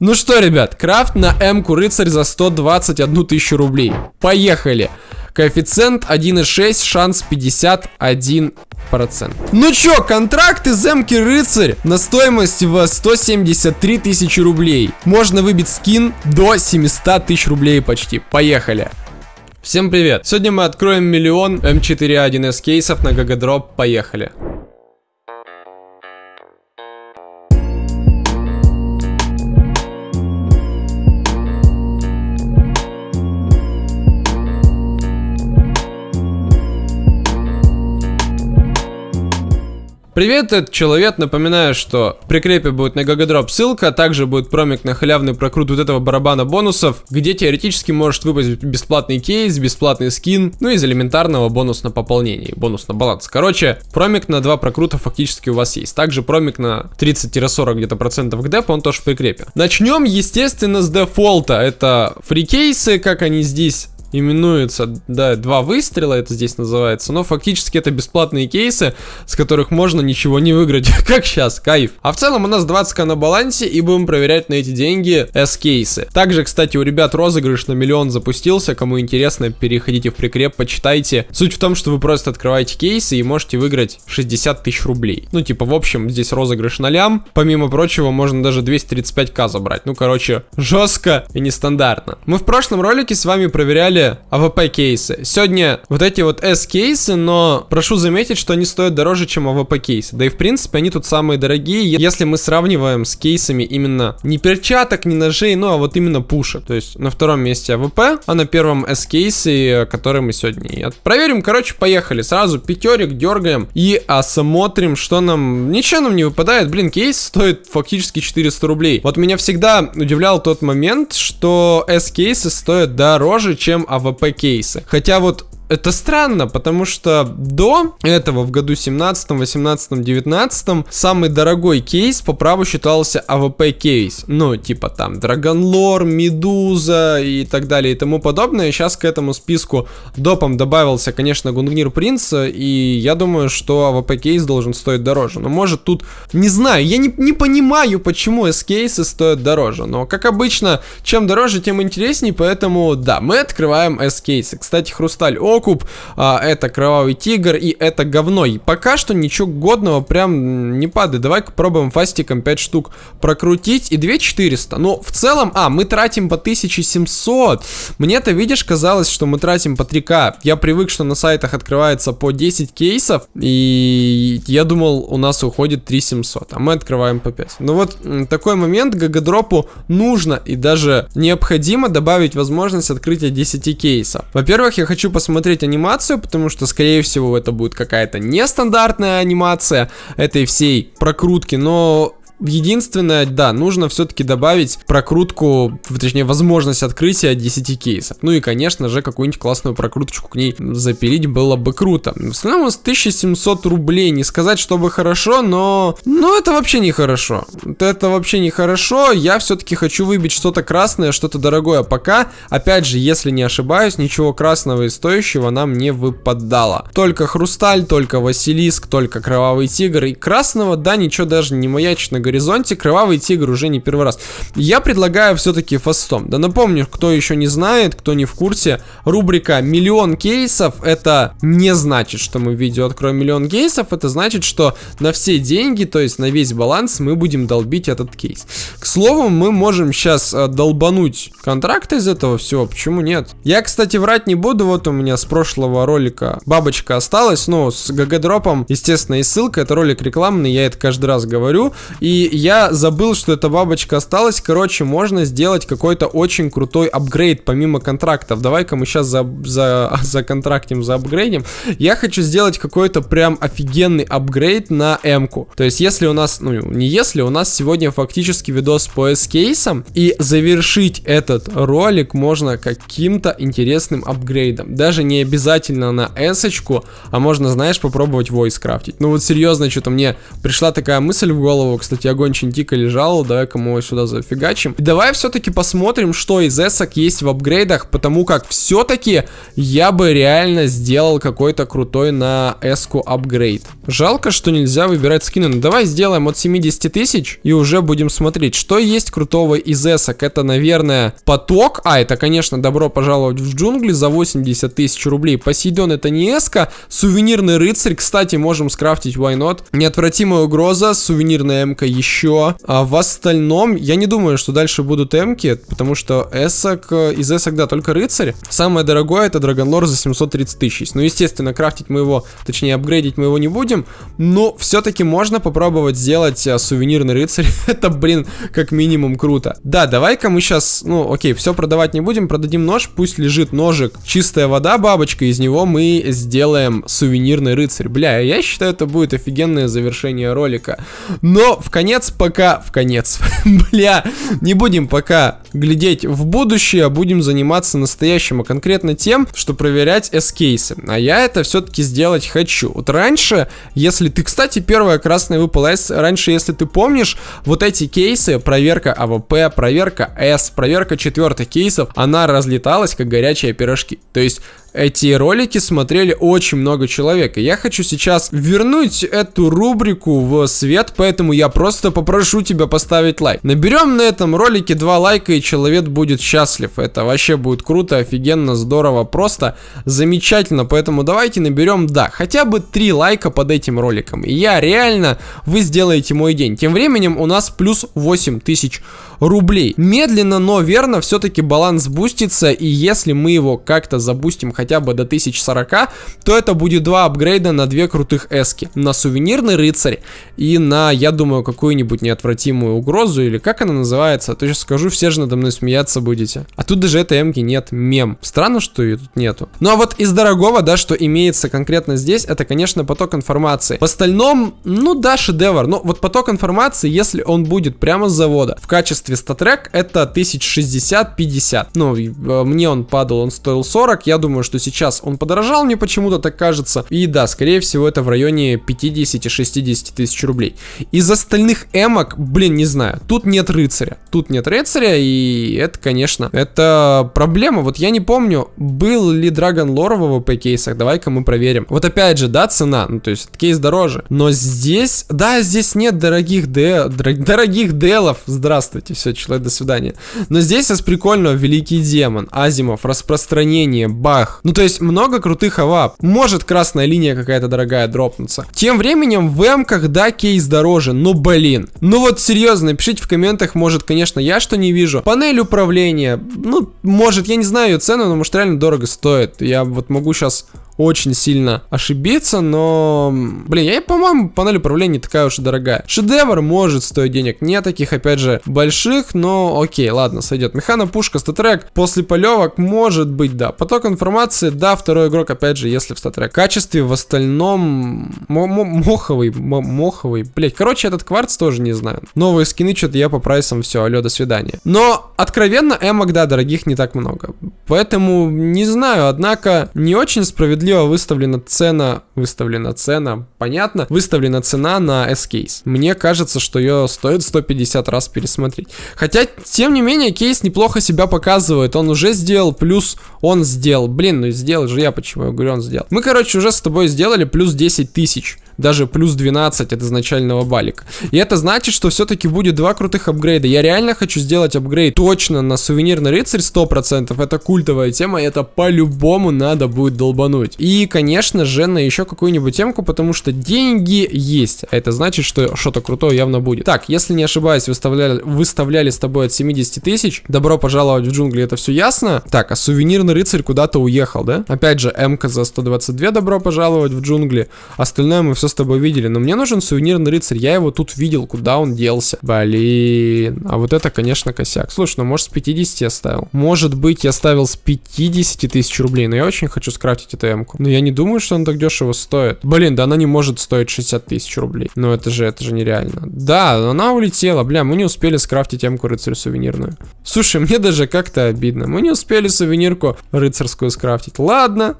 Ну что, ребят, крафт на М-ку рыцарь за 121 тысячу рублей. Поехали. Коэффициент 1,6, шанс 51%. Ну чё, контракт из М-ки рыцарь на стоимость в 173 тысячи рублей. Можно выбить скин до 700 тысяч рублей почти. Поехали. Всем привет! Сегодня мы откроем миллион М4А1С кейсов на Гагадроп. Поехали! Привет, это человек. Напоминаю, что в прикрепе будет на Гагадроп ссылка, а также будет промик на халявный прокрут вот этого барабана бонусов, где теоретически может выпасть бесплатный кейс, бесплатный скин, ну из элементарного бонус на пополнение, бонус на баланс. Короче, промик на два прокрута фактически у вас есть. Также промик на 30-40 где-то процентов к депу, он тоже в прикрепе. Начнем, естественно, с дефолта. Это фрикейсы, как они здесь именуется, да, два выстрела это здесь называется, но фактически это бесплатные кейсы, с которых можно ничего не выиграть, как сейчас, кайф. А в целом у нас 20к на балансе и будем проверять на эти деньги S-кейсы. Также, кстати, у ребят розыгрыш на миллион запустился, кому интересно, переходите в прикреп, почитайте. Суть в том, что вы просто открываете кейсы и можете выиграть 60 тысяч рублей. Ну, типа, в общем, здесь розыгрыш на лям, помимо прочего, можно даже 235к забрать. Ну, короче, жестко и нестандартно. Мы в прошлом ролике с вами проверяли были AVP кейсы. Сегодня вот эти вот S кейсы, но прошу заметить, что они стоят дороже, чем AVP кейсы. Да и в принципе они тут самые дорогие, если мы сравниваем с кейсами именно не перчаток, не ножей, ну а вот именно пушек. То есть на втором месте AVP, а на первом S кейсы, который мы сегодня и проверим. Короче, поехали. Сразу пятерик дергаем и осмотрим, что нам... Ничего нам не выпадает. Блин, кейс стоит фактически 400 рублей. Вот меня всегда удивлял тот момент, что S кейсы стоят дороже, чем АВП кейсы. Хотя вот это странно, потому что до этого в году 17, 18, 19 самый дорогой кейс по праву считался АВП кейс. Ну, типа там Dragon Lore, Медуза и так далее и тому подобное. Сейчас к этому списку допом добавился, конечно, Gungnir Принц, и я думаю, что AWP кейс должен стоить дороже. Но может тут, не знаю, я не, не понимаю, почему S-кейсы стоят дороже. Но, как обычно, чем дороже, тем интереснее, поэтому, да, мы открываем S-кейсы. Кстати, Хрусталь, о, окуп, а, это кровавый тигр и это говно. И пока что ничего годного прям не падает. Давай-ка пробуем фастиком 5 штук прокрутить и 2400. Ну, в целом, а, мы тратим по 1700. Мне-то, видишь, казалось, что мы тратим по 3к. Я привык, что на сайтах открывается по 10 кейсов, и я думал, у нас уходит 3700, а мы открываем по 5. Ну вот, такой момент гагадропу нужно и даже необходимо добавить возможность открытия 10 кейсов. Во-первых, я хочу посмотреть посмотреть анимацию, потому что, скорее всего, это будет какая-то нестандартная анимация этой всей прокрутки, но Единственное, да, нужно все-таки добавить прокрутку, точнее, возможность открытия 10 кейсов. Ну и, конечно же, какую-нибудь классную прокруточку к ней запилить было бы круто. В основном у нас 1700 рублей. Не сказать, чтобы хорошо, но... Ну, это вообще не хорошо. Это вообще не хорошо. Я все-таки хочу выбить что-то красное, что-то дорогое. Пока, опять же, если не ошибаюсь, ничего красного и стоящего нам не выпадало. Только хрусталь, только Василиск, только кровавый тигр. И красного, да, ничего даже не маячит на горизонте. Кровавый тигр уже не первый раз. Я предлагаю все-таки фастом. Да напомню, кто еще не знает, кто не в курсе, рубрика «Миллион кейсов» это не значит, что мы видео откроем миллион кейсов, это значит, что на все деньги, то есть на весь баланс мы будем долбить этот кейс. К слову, мы можем сейчас э, долбануть контракт из этого всего, почему нет? Я, кстати, врать не буду, вот у меня с прошлого ролика бабочка осталась, но с гг-дропом, естественно, и ссылка, это ролик рекламный, я это каждый раз говорю, и я забыл, что эта бабочка осталась. Короче, можно сделать какой-то очень крутой апгрейд помимо контрактов. Давай-ка мы сейчас за, за, за контрактим, за апгрейдим. Я хочу сделать какой-то прям офигенный апгрейд на М-ку. То есть, если у нас, ну, не если, у нас сегодня фактически видос по S-кейсам. И завершить этот ролик можно каким-то интересным апгрейдом. Даже не обязательно на S-очку, а можно, знаешь, попробовать voice крафтить. Ну вот серьезно, что-то мне пришла такая мысль в голову, кстати, я гончин тика лежал, давай-ка мы его сюда зафигачим. И давай все-таки посмотрим, что из эсок есть в апгрейдах, потому как все-таки я бы реально сделал какой-то крутой на эску апгрейд. Жалко, что нельзя выбирать скины, но давай сделаем от 70 тысяч и уже будем смотреть, что есть крутого из эсок. Это, наверное, поток, а, это, конечно, добро пожаловать в джунгли за 80 тысяч рублей. Посейдон это не эска, сувенирный рыцарь, кстати, можем скрафтить why not. Неотвратимая угроза, сувенирная МК еще. А в остальном, я не думаю, что дальше будут МК, потому что эсок, из эсок, да, только рыцарь. Самое дорогое это Драгонлор за 730 тысяч. Ну, естественно, крафтить мы его, точнее, апгрейдить мы его не будем, но все-таки можно попробовать сделать а, сувенирный рыцарь. это, блин, как минимум круто. Да, давай-ка мы сейчас, ну, окей, все продавать не будем, продадим нож, пусть лежит ножик. Чистая вода, бабочка, из него мы сделаем сувенирный рыцарь. Бля, я считаю, это будет офигенное завершение ролика. Но в конец пока... В конец. Бля, не будем пока глядеть в будущее, а будем заниматься настоящим, а конкретно тем, что проверять S-кейсы. А я это все-таки сделать хочу. Вот раньше, если ты, кстати, первая красная выпала, раньше, если ты помнишь, вот эти кейсы, проверка AWP, проверка С, проверка четвертых кейсов, она разлеталась, как горячие пирожки. То есть эти ролики смотрели очень много человек. И я хочу сейчас вернуть эту рубрику в свет, поэтому я просто попрошу тебя поставить лайк. Наберем на этом ролике два лайка, и человек будет счастлив. Это вообще будет круто, офигенно, здорово, просто замечательно. Поэтому давайте наберем, да, хотя бы три лайка под этим роликом. И я реально, вы сделаете мой день. Тем временем у нас плюс 8 тысяч рублей. Медленно, но верно, все-таки баланс бустится, и если мы его как-то забустим хотя бы до 1040, то это будет два апгрейда на две крутых эски. На сувенирный рыцарь и на, я думаю, какую-нибудь неотвратимую угрозу, или как она называется, то сейчас скажу, все же надо мной смеяться будете. А тут даже этой эмки нет, мем. Странно, что ее тут нету. Ну а вот из дорогого, да, что имеется конкретно здесь, это, конечно, поток информации. В остальном, ну да, шедевр. Но вот поток информации, если он будет прямо с завода в качестве статрек это 1060-50. Ну, э, мне он падал, он стоил 40. Я думаю, что сейчас он подорожал, мне почему-то так кажется. И да, скорее всего, это в районе 50-60 тысяч рублей. Из остальных эмок, блин, не знаю. Тут нет рыцаря. Тут нет рыцаря, и это, конечно, это проблема. Вот я не помню, был ли Dragon Lore в AWP кейсах. Давай-ка мы проверим. Вот опять же, да, цена. Ну, то есть, кейс дороже. Но здесь, да, здесь нет дорогих д... дорогих делов. Здравствуйте все, человек, до свидания. Но здесь из прикольного Великий Демон, Азимов, Распространение, Бах. Ну, то есть много крутых авап. Может красная линия какая-то дорогая дропнуться. Тем временем в эмках, да, кейс дороже, но блин. Ну вот серьезно, пишите в комментах, может, конечно, я что не вижу. Панель управления, ну, может, я не знаю ее цену, но может реально дорого стоит. Я вот могу сейчас очень сильно ошибиться, но... Блин, я, по-моему, панель управления не такая уж и дорогая. Шедевр может стоить денег. Не таких, опять же, больших, но окей, ладно, сойдет. Механа, пушка, статрек. После полевок может быть, да. Поток информации, да, второй игрок, опять же, если в статрек. Качестве в остальном... Моховый, моховый. Блять, короче, этот кварц тоже не знаю. Новые скины, что-то я по прайсам, все, алло, до свидания. Но, откровенно, эмок, да, дорогих не так много. Поэтому, не знаю, однако, не очень справедливо справедливо выставлена цена, выставлена цена, понятно, выставлена цена на S-кейс. Мне кажется, что ее стоит 150 раз пересмотреть. Хотя, тем не менее, кейс неплохо себя показывает. Он уже сделал, плюс он сделал. Блин, ну сделал же я, почему я говорю, он сделал. Мы, короче, уже с тобой сделали плюс 10 тысяч даже плюс 12 от изначального балика. И это значит, что все-таки будет два крутых апгрейда. Я реально хочу сделать апгрейд точно на сувенирный рыцарь 100%. Это культовая тема, это по-любому надо будет долбануть. И, конечно же, на еще какую-нибудь темку, потому что деньги есть. А это значит, что что-то крутое явно будет. Так, если не ошибаюсь, выставляли, выставляли с тобой от 70 тысяч. Добро пожаловать в джунгли, это все ясно. Так, а сувенирный рыцарь куда-то уехал, да? Опять же, МК за 122, добро пожаловать в джунгли. Остальное мы все с тобой видели, но мне нужен сувенирный рыцарь, я его тут видел, куда он делся. Блин, а вот это, конечно, косяк. Слушай, ну может с 50 я ставил. Может быть, я ставил с 50 тысяч рублей, но я очень хочу скрафтить эту эмку. Но я не думаю, что он так дешево стоит. Блин, да она не может стоить 60 тысяч рублей. Ну это же, это же нереально. Да, она улетела, бля, мы не успели скрафтить эмку рыцарь сувенирную. Слушай, мне даже как-то обидно. Мы не успели сувенирку рыцарскую скрафтить. Ладно,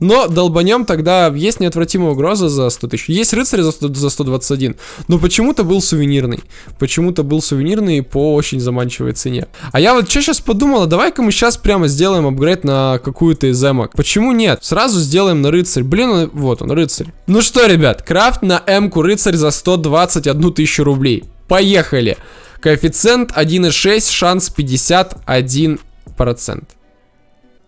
Но долбанем тогда есть неотвратимая угроза за 100 тысяч. Есть рыцарь за, 100, за 121, но почему-то был сувенирный. Почему-то был сувенирный по очень заманчивой цене. А я вот что сейчас подумала, давай-ка мы сейчас прямо сделаем апгрейд на какую-то из эмок. Почему нет? Сразу сделаем на рыцарь. Блин, вот он, рыцарь. Ну что, ребят, крафт на эмку рыцарь за 121 тысячу рублей. Поехали. Коэффициент 1,6, шанс 51%.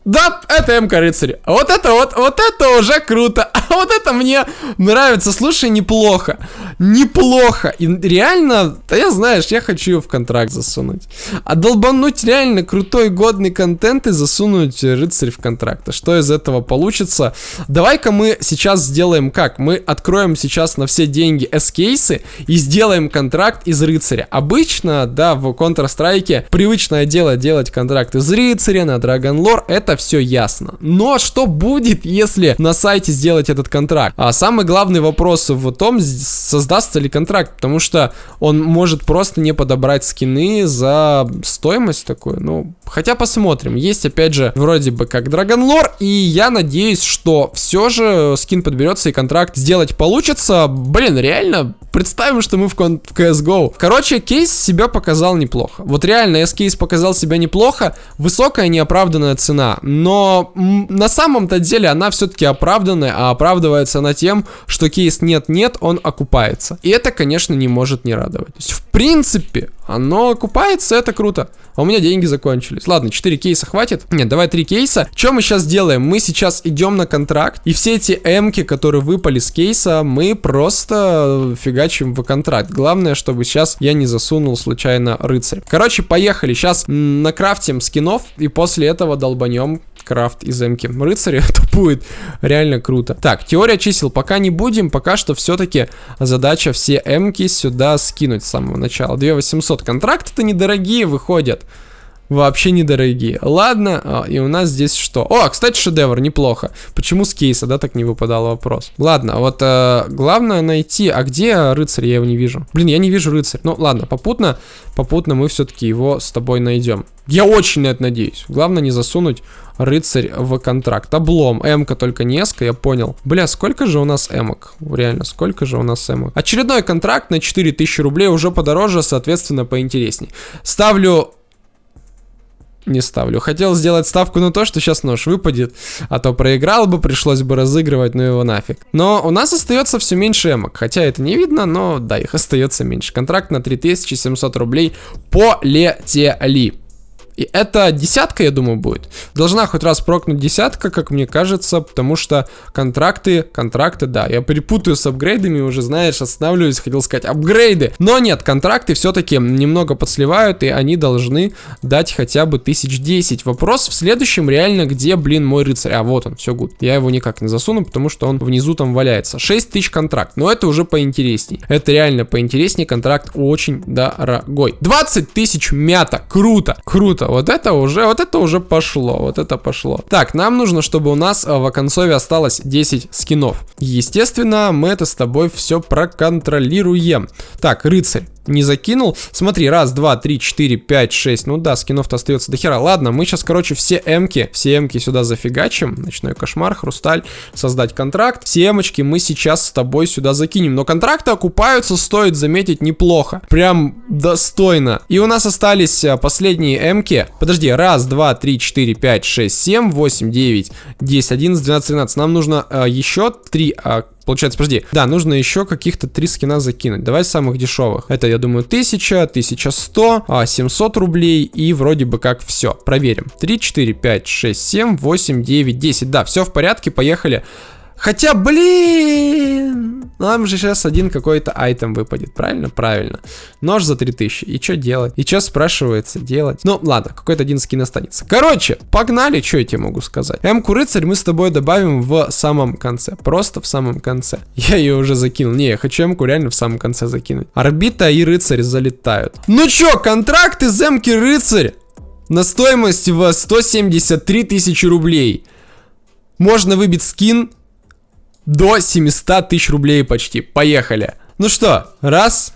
Да, это МК рыцарь. Вот это вот, вот это уже круто. Вот это мне нравится. Слушай, неплохо. Неплохо. И реально, да я знаешь, я хочу в контракт засунуть. А долбануть реально крутой годный контент и засунуть рыцарь в контракт. А что из этого получится? Давай-ка мы сейчас сделаем как? Мы откроем сейчас на все деньги S-кейсы и сделаем контракт из рыцаря. Обычно, да, в Counter-Strike привычное дело делать контракт из рыцаря на Dragon Lore. Это все ясно. Но что будет, если на сайте сделать этот контракт? А самый главный вопрос в том, создастся ли контракт, потому что он может просто не подобрать скины за стоимость такую. Ну, хотя посмотрим. Есть, опять же, вроде бы как Dragon Lore, и я надеюсь, что все же скин подберется и контракт сделать получится. Блин, реально, представим, что мы в, в CSGO. Короче, кейс себя показал неплохо. Вот реально, S-кейс показал себя неплохо. Высокая неоправданная цена но на самом-то деле она все-таки оправданная, а оправдывается она тем, что кейс нет-нет, он окупается. И это, конечно, не может не радовать. То есть, в принципе, оно окупается, это круто. А у меня деньги закончились. Ладно, 4 кейса хватит? Нет, давай 3 кейса. Что мы сейчас делаем? Мы сейчас идем на контракт, и все эти эмки, которые выпали с кейса, мы просто фигачим в контракт. Главное, чтобы сейчас я не засунул случайно рыцарь. Короче, поехали. Сейчас накрафтим скинов, и после этого долбанем крафт из эмки рыцаря, это будет реально круто. Так, теория чисел пока не будем, пока что все-таки задача все эмки сюда скинуть с самого начала. 2800 контракты-то недорогие выходят. Вообще недорогие. Ладно, а, и у нас здесь что? О, кстати, шедевр, неплохо. Почему с кейса, да, так не выпадал вопрос? Ладно, вот э, главное найти, а где рыцарь, я его не вижу. Блин, я не вижу рыцарь. Ну, ладно, попутно, попутно мы все-таки его с тобой найдем. Я очень на это надеюсь. Главное не засунуть рыцарь в контракт. Облом. М-ка только несколько, я понял. Бля, сколько же у нас эмок? Реально, сколько же у нас эмок? Очередной контракт на 4000 рублей уже подороже, соответственно, поинтересней. Ставлю не ставлю. Хотел сделать ставку на то, что сейчас нож выпадет, а то проиграл бы, пришлось бы разыгрывать, ну его нафиг. Но у нас остается все меньше эмок, хотя это не видно, но да, их остается меньше. Контракт на 3700 рублей полетели. И это десятка, я думаю, будет. Должна хоть раз прокнуть десятка, как мне кажется, потому что контракты, контракты, да, я перепутаю с апгрейдами, уже, знаешь, останавливаюсь, хотел сказать апгрейды. Но нет, контракты все-таки немного подсливают, и они должны дать хотя бы тысяч десять. Вопрос в следующем реально, где, блин, мой рыцарь? А, вот он, все гуд. Я его никак не засуну, потому что он внизу там валяется. 6 тысяч контракт, но это уже поинтересней. Это реально поинтересней, контракт очень дорогой. 20 тысяч мята, круто, круто круто. Вот это уже, вот это уже пошло, вот это пошло. Так, нам нужно, чтобы у нас э, в оконцове осталось 10 скинов. Естественно, мы это с тобой все проконтролируем. Так, рыцарь не закинул. Смотри, раз, два, три, четыре, пять, шесть. Ну да, скинов-то остается до хера. Ладно, мы сейчас, короче, все эмки, все эмки сюда зафигачим. Ночной кошмар, хрусталь, создать контракт. Все эмочки мы сейчас с тобой сюда закинем. Но контракты окупаются, стоит заметить, неплохо. Прям достойно. И у нас остались а, последние эмки. Подожди, раз, два, три, четыре, пять, шесть, семь, восемь, девять, десять, одиннадцать, двенадцать, тринадцать. Нам нужно а, еще три а, Получается, подожди. Да, нужно еще каких-то три скина закинуть. Давай самых дешевых. Это, я думаю, 1000, 1100, а, 700 рублей и вроде бы как все. Проверим. 3, 4, 5, 6, 7, 8, 9, 10. Да, все в порядке, поехали. Хотя, блин, нам же сейчас один какой-то айтем выпадет, правильно? Правильно. Нож за 3000. И что делать? И что спрашивается делать? Ну, ладно, какой-то один скин останется. Короче, погнали, что я тебе могу сказать. М-ку рыцарь мы с тобой добавим в самом конце. Просто в самом конце. Я ее уже закинул. Не, я хочу М-ку реально в самом конце закинуть. Орбита и рыцарь залетают. Ну чё, контракт из М-ки рыцарь на стоимость в 173 тысячи рублей. Можно выбить скин до 700 тысяч рублей почти. Поехали. Ну что, раз,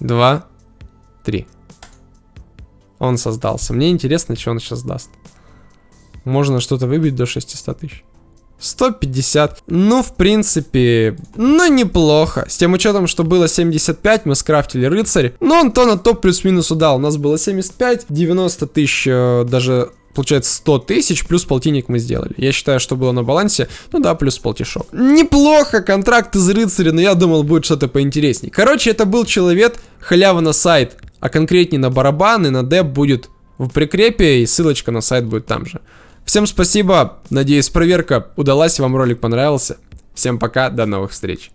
два, три. Он создался. Мне интересно, что он сейчас даст. Можно что-то выбить до 600 тысяч. 150. Ну, в принципе, ну, неплохо. С тем учетом, что было 75, мы скрафтили рыцарь. Но он то на топ плюс-минус удал. У нас было 75, 90 тысяч, э, даже получается 100 тысяч, плюс полтинник мы сделали. Я считаю, что было на балансе, ну да, плюс полтишок. Неплохо, контракт из рыцаря, но я думал, будет что-то поинтереснее. Короче, это был человек, халява на сайт, а конкретнее на барабаны, на деп будет в прикрепе, и ссылочка на сайт будет там же. Всем спасибо, надеюсь проверка удалась, вам ролик понравился. Всем пока, до новых встреч.